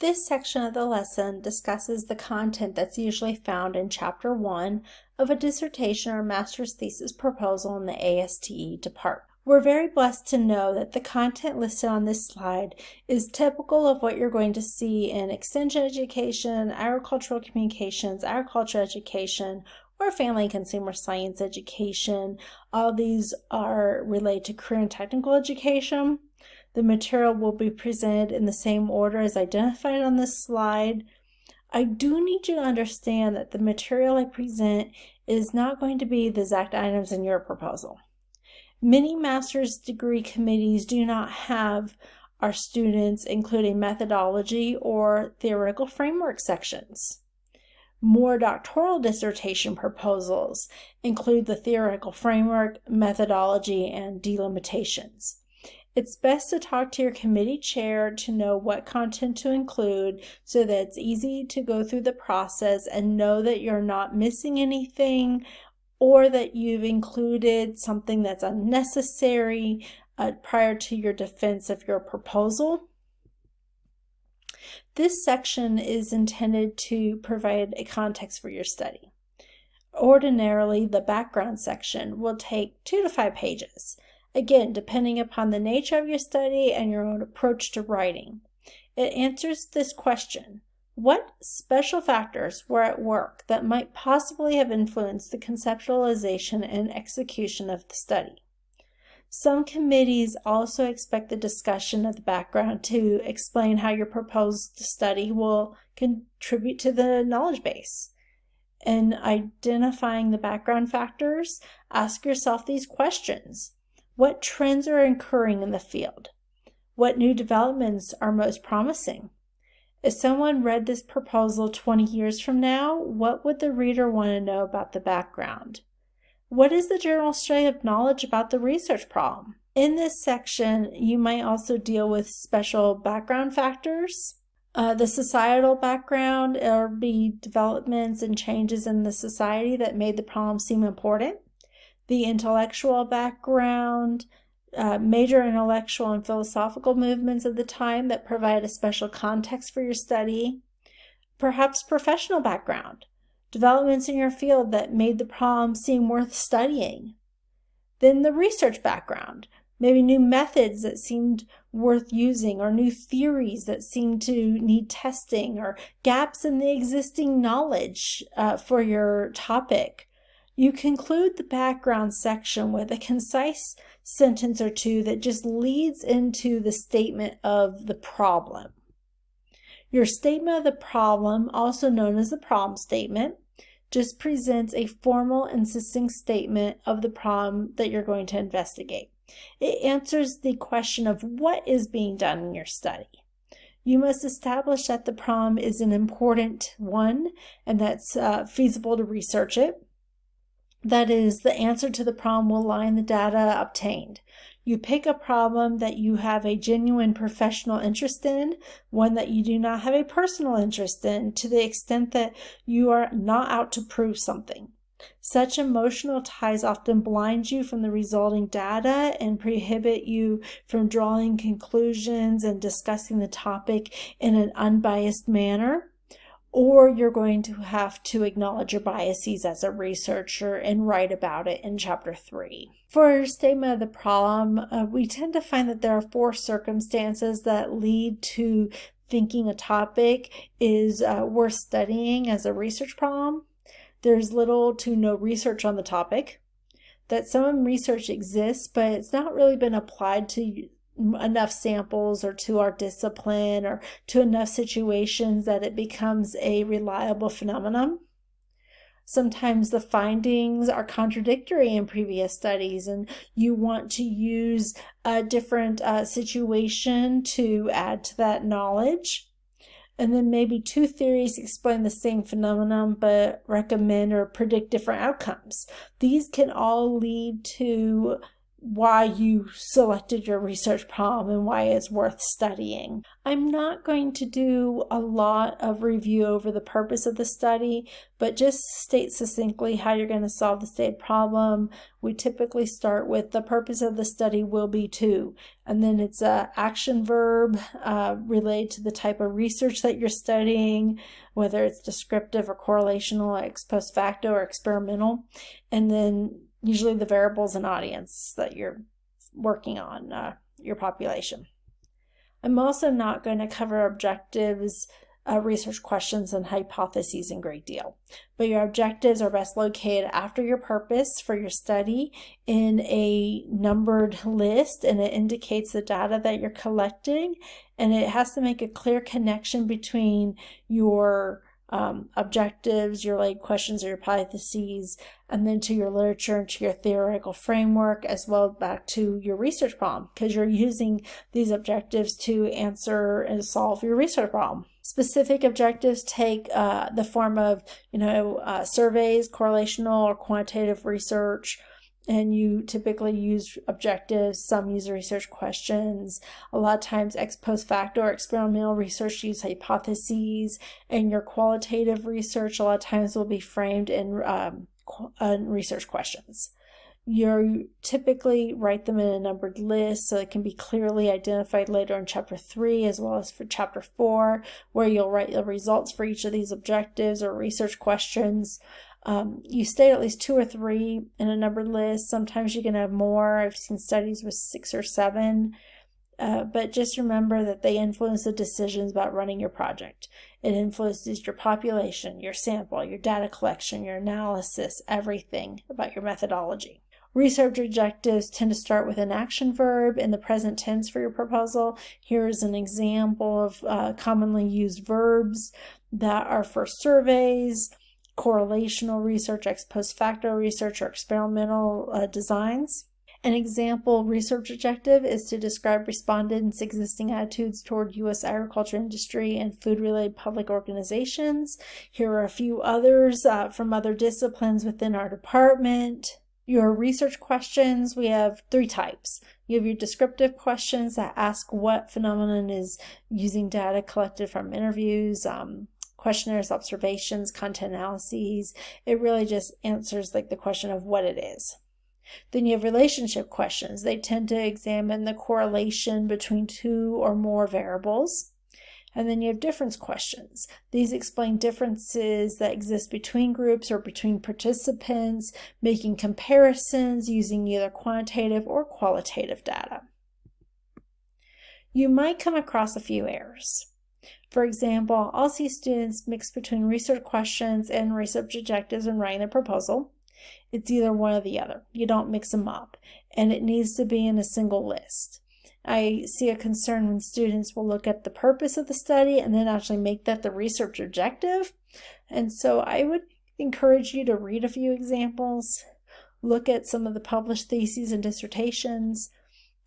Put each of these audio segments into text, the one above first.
This section of the lesson discusses the content that's usually found in Chapter 1 of a dissertation or master's thesis proposal in the ASTE department. We're very blessed to know that the content listed on this slide is typical of what you're going to see in extension education, agricultural communications, agriculture education, or family and consumer science education. All these are related to career and technical education. The material will be presented in the same order as identified on this slide. I do need you to understand that the material I present is not going to be the exact items in your proposal. Many master's degree committees do not have our students including methodology or theoretical framework sections. More doctoral dissertation proposals include the theoretical framework, methodology, and delimitations. It's best to talk to your committee chair to know what content to include so that it's easy to go through the process and know that you're not missing anything or that you've included something that's unnecessary uh, prior to your defense of your proposal. This section is intended to provide a context for your study. Ordinarily, the background section will take two to five pages. Again, depending upon the nature of your study and your own approach to writing. It answers this question, what special factors were at work that might possibly have influenced the conceptualization and execution of the study? Some committees also expect the discussion of the background to explain how your proposed study will contribute to the knowledge base. In identifying the background factors, ask yourself these questions. What trends are occurring in the field? What new developments are most promising? If someone read this proposal 20 years from now, what would the reader want to know about the background? What is the general state of knowledge about the research problem? In this section, you might also deal with special background factors, uh, the societal background, or be developments and changes in the society that made the problem seem important the intellectual background, uh, major intellectual and philosophical movements of the time that provide a special context for your study, perhaps professional background, developments in your field that made the problem seem worth studying. Then the research background, maybe new methods that seemed worth using or new theories that seemed to need testing or gaps in the existing knowledge uh, for your topic you conclude the background section with a concise sentence or two that just leads into the statement of the problem. Your statement of the problem, also known as the problem statement, just presents a formal and succinct statement of the problem that you're going to investigate. It answers the question of what is being done in your study. You must establish that the problem is an important one and that's uh, feasible to research it. That is, the answer to the problem will lie in the data obtained. You pick a problem that you have a genuine professional interest in, one that you do not have a personal interest in, to the extent that you are not out to prove something. Such emotional ties often blind you from the resulting data and prohibit you from drawing conclusions and discussing the topic in an unbiased manner or you're going to have to acknowledge your biases as a researcher and write about it in chapter 3. For your statement of the problem, uh, we tend to find that there are four circumstances that lead to thinking a topic is uh, worth studying as a research problem. There's little to no research on the topic, that some research exists, but it's not really been applied to enough samples or to our discipline or to enough situations that it becomes a reliable phenomenon. Sometimes the findings are contradictory in previous studies and you want to use a different uh, situation to add to that knowledge. And then maybe two theories explain the same phenomenon but recommend or predict different outcomes. These can all lead to why you selected your research problem and why it's worth studying. I'm not going to do a lot of review over the purpose of the study, but just state succinctly how you're going to solve the state problem. We typically start with the purpose of the study will be to, and then it's a action verb uh, related to the type of research that you're studying, whether it's descriptive or correlational, ex post facto or experimental, and then usually the variables and audience that you're working on, uh, your population. I'm also not going to cover objectives, uh, research questions, and hypotheses in great deal. But your objectives are best located after your purpose for your study in a numbered list, and it indicates the data that you're collecting, and it has to make a clear connection between your um, objectives, your like questions or your hypotheses, and then to your literature and to your theoretical framework, as well back to your research problem, because you're using these objectives to answer and solve your research problem. Specific objectives take uh, the form of, you know, uh, surveys, correlational or quantitative research, and you typically use objectives, some use research questions. A lot of times ex post facto or experimental research use hypotheses, and your qualitative research a lot of times will be framed in um, uh, research questions. You typically write them in a numbered list so it can be clearly identified later in chapter 3 as well as for chapter 4 where you'll write the results for each of these objectives or research questions. Um, you state at least two or three in a numbered list. Sometimes you can have more. I've seen studies with six or seven. Uh, but just remember that they influence the decisions about running your project. It influences your population, your sample, your data collection, your analysis, everything about your methodology. Research objectives tend to start with an action verb in the present tense for your proposal. Here is an example of uh, commonly used verbs that are for surveys, correlational research, ex post facto research, or experimental uh, designs. An example research objective is to describe respondents' existing attitudes toward U.S. agriculture industry and food-related public organizations. Here are a few others uh, from other disciplines within our department. Your research questions, we have three types. You have your descriptive questions that ask what phenomenon is using data collected from interviews, um, questionnaires, observations, content analyses. It really just answers like the question of what it is. Then you have relationship questions. They tend to examine the correlation between two or more variables. And then you have difference questions. These explain differences that exist between groups or between participants, making comparisons using either quantitative or qualitative data. You might come across a few errors. For example, I'll see students mix between research questions and research objectives when writing their proposal. It's either one or the other. You don't mix them up, and it needs to be in a single list. I see a concern when students will look at the purpose of the study and then actually make that the research objective. And so I would encourage you to read a few examples, look at some of the published theses and dissertations,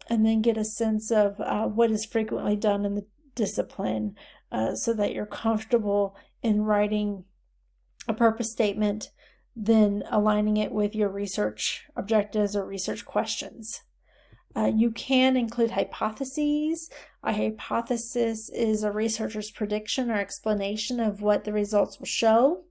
and then get a sense of uh, what is frequently done in the discipline uh, so that you're comfortable in writing a purpose statement, then aligning it with your research objectives or research questions. Uh, you can include hypotheses. A hypothesis is a researcher's prediction or explanation of what the results will show.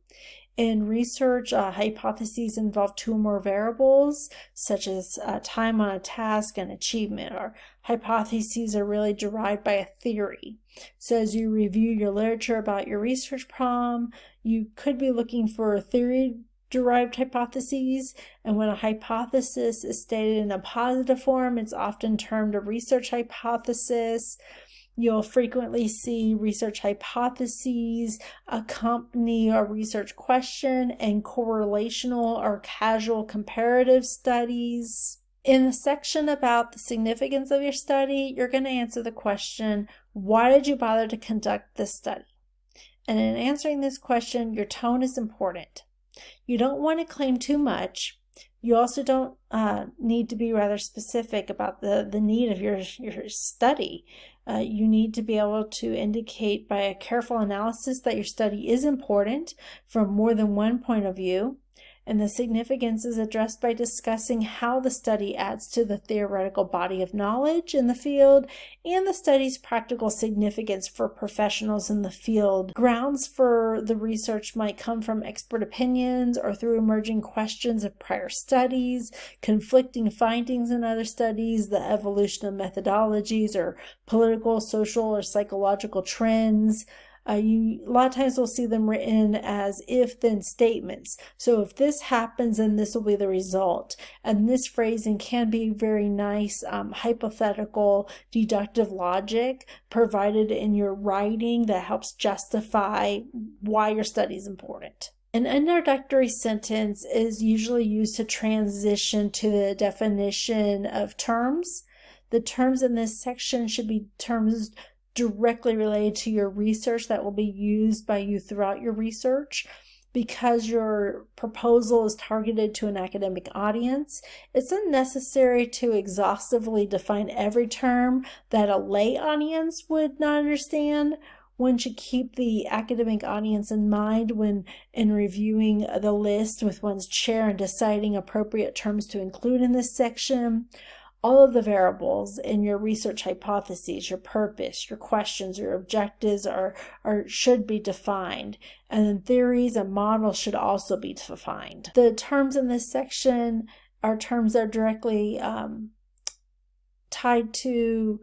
In research, uh, hypotheses involve two or more variables, such as uh, time on a task and achievement, or hypotheses are really derived by a theory. So as you review your literature about your research problem, you could be looking for theory derived hypotheses, and when a hypothesis is stated in a positive form, it's often termed a research hypothesis. You'll frequently see research hypotheses accompany a research question and correlational or causal comparative studies. In the section about the significance of your study, you're going to answer the question, why did you bother to conduct this study? And in answering this question, your tone is important. You don't want to claim too much. You also don't uh, need to be rather specific about the, the need of your, your study. Uh, you need to be able to indicate by a careful analysis that your study is important from more than one point of view. And the significance is addressed by discussing how the study adds to the theoretical body of knowledge in the field and the study's practical significance for professionals in the field. Grounds for the research might come from expert opinions or through emerging questions of prior studies, conflicting findings in other studies, the evolution of methodologies, or political, social, or psychological trends. Uh, you a lot of times we'll see them written as if then statements. So if this happens, then this will be the result. And this phrasing can be very nice um, hypothetical deductive logic provided in your writing that helps justify why your study is important. An introductory sentence is usually used to transition to the definition of terms. The terms in this section should be terms directly related to your research that will be used by you throughout your research because your proposal is targeted to an academic audience, it's unnecessary to exhaustively define every term that a lay audience would not understand. One should keep the academic audience in mind when in reviewing the list with one's chair and deciding appropriate terms to include in this section all of the variables in your research hypotheses, your purpose, your questions, your objectives are, are should be defined. And then theories and models should also be defined. The terms in this section are terms that are directly um, tied to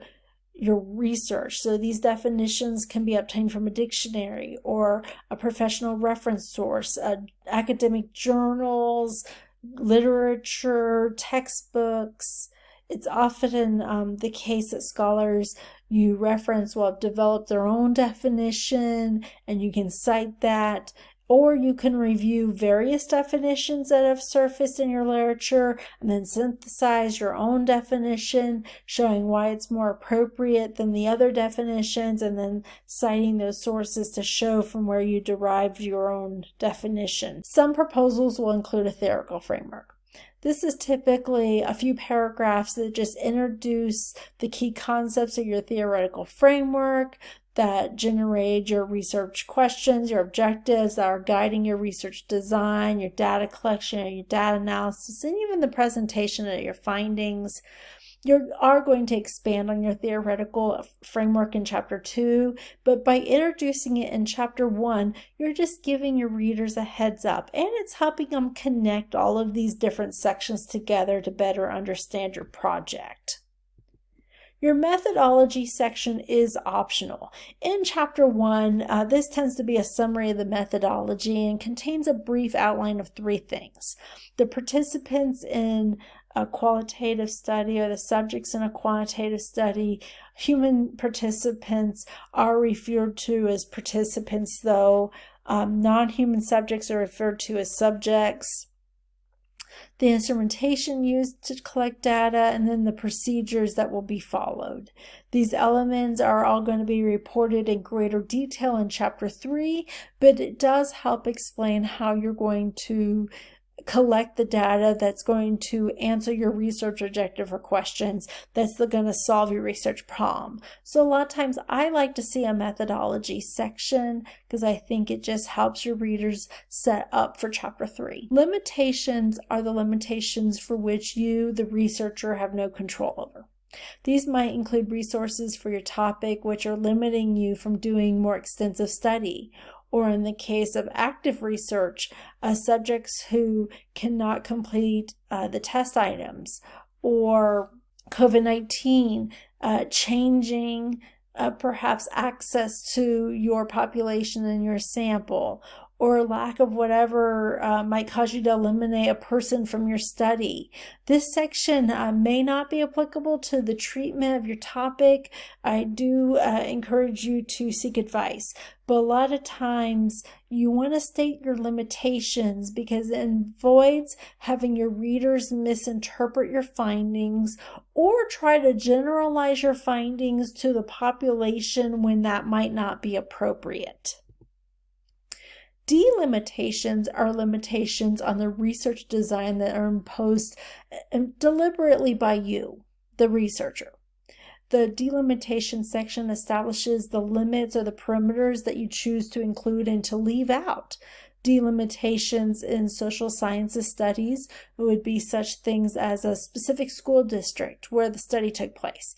your research. So these definitions can be obtained from a dictionary or a professional reference source, uh, academic journals, literature, textbooks, it's often um, the case that scholars you reference will have developed their own definition and you can cite that or you can review various definitions that have surfaced in your literature and then synthesize your own definition, showing why it's more appropriate than the other definitions, and then citing those sources to show from where you derived your own definition. Some proposals will include a theoretical framework. This is typically a few paragraphs that just introduce the key concepts of your theoretical framework that generate your research questions, your objectives that are guiding your research design, your data collection, your data analysis, and even the presentation of your findings. You are going to expand on your theoretical framework in chapter two, but by introducing it in chapter one, you're just giving your readers a heads up and it's helping them connect all of these different sections together to better understand your project. Your methodology section is optional. In chapter one, uh, this tends to be a summary of the methodology and contains a brief outline of three things. The participants in a qualitative study or the subjects in a quantitative study. Human participants are referred to as participants, though um, non human subjects are referred to as subjects. The instrumentation used to collect data, and then the procedures that will be followed. These elements are all going to be reported in greater detail in chapter 3, but it does help explain how you're going to collect the data that's going to answer your research objective or questions that's going to solve your research problem. So a lot of times I like to see a methodology section because I think it just helps your readers set up for chapter three. Limitations are the limitations for which you, the researcher, have no control over. These might include resources for your topic which are limiting you from doing more extensive study or in the case of active research, uh, subjects who cannot complete uh, the test items, or COVID 19 uh, changing uh, perhaps access to your population and your sample, or lack of whatever uh, might cause you to eliminate a person from your study. This section uh, may not be applicable to the treatment of your topic. I do uh, encourage you to seek advice, but a lot of times you want to state your limitations because it avoids having your readers misinterpret your findings or try to generalize your findings to the population when that might not be appropriate. Delimitations are limitations on the research design that are imposed uh, deliberately by you, the researcher. The delimitation section establishes the limits or the perimeters that you choose to include and to leave out. Delimitations in social sciences studies would be such things as a specific school district where the study took place,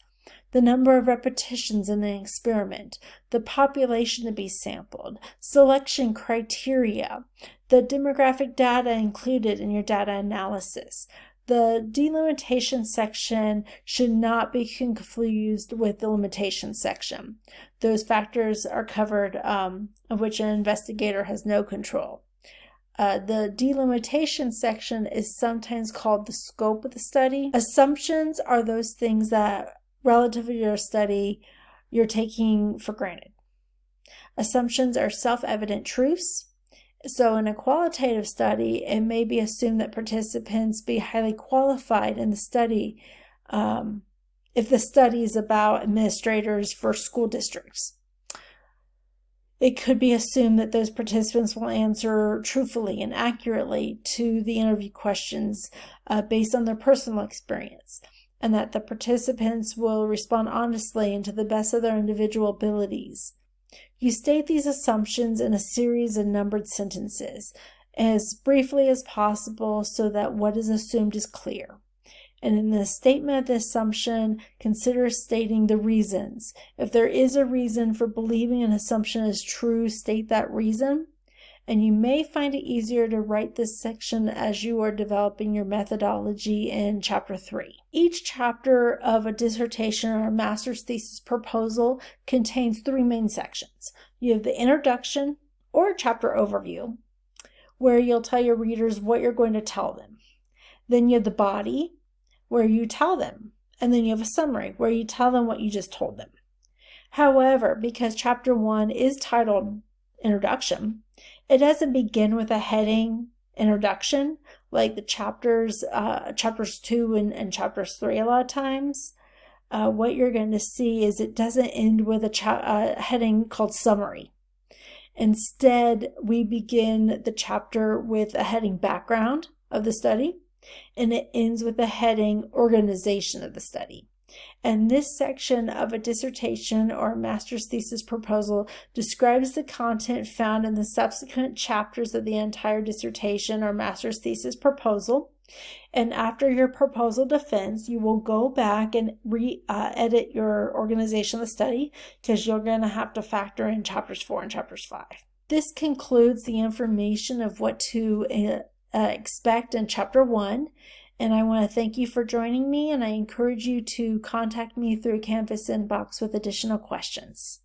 the number of repetitions in an experiment, the population to be sampled, selection criteria, the demographic data included in your data analysis. The delimitation section should not be confused with the limitation section. Those factors are covered um, of which an investigator has no control. Uh, the delimitation section is sometimes called the scope of the study. Assumptions are those things that relative to your study you're taking for granted. Assumptions are self-evident truths. So in a qualitative study, it may be assumed that participants be highly qualified in the study um, if the study is about administrators for school districts. It could be assumed that those participants will answer truthfully and accurately to the interview questions uh, based on their personal experience and that the participants will respond honestly and to the best of their individual abilities. You state these assumptions in a series of numbered sentences as briefly as possible so that what is assumed is clear. And in the statement of the assumption, consider stating the reasons. If there is a reason for believing an assumption is true, state that reason and you may find it easier to write this section as you are developing your methodology in chapter 3. Each chapter of a dissertation or a master's thesis proposal contains three main sections. You have the introduction or chapter overview, where you'll tell your readers what you're going to tell them. Then you have the body, where you tell them. And then you have a summary, where you tell them what you just told them. However, because chapter 1 is titled Introduction, it doesn't begin with a heading introduction like the chapters, uh, chapters two and, and chapters three a lot of times. Uh, what you're going to see is it doesn't end with a uh, heading called summary. Instead, we begin the chapter with a heading background of the study, and it ends with a heading organization of the study. And this section of a dissertation or master's thesis proposal describes the content found in the subsequent chapters of the entire dissertation or master's thesis proposal. And after your proposal defense, you will go back and re-edit your organization of the study because you're going to have to factor in chapters four and chapters five. This concludes the information of what to uh, expect in chapter one. And I want to thank you for joining me, and I encourage you to contact me through Canvas Inbox with additional questions.